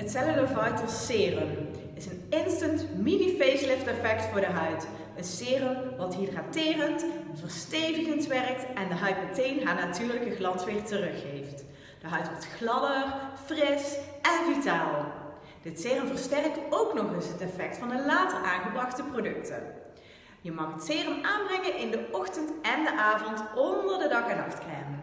Het Cellular Vital Serum is een instant mini facelift effect voor de huid. Een serum wat hydraterend, verstevigend werkt en de huid meteen haar natuurlijke glans weer teruggeeft. De huid wordt gladder, fris en vitaal. Dit serum versterkt ook nog eens het effect van de later aangebrachte producten. Je mag het serum aanbrengen in de ochtend en de avond onder de dag- en nachtcrème.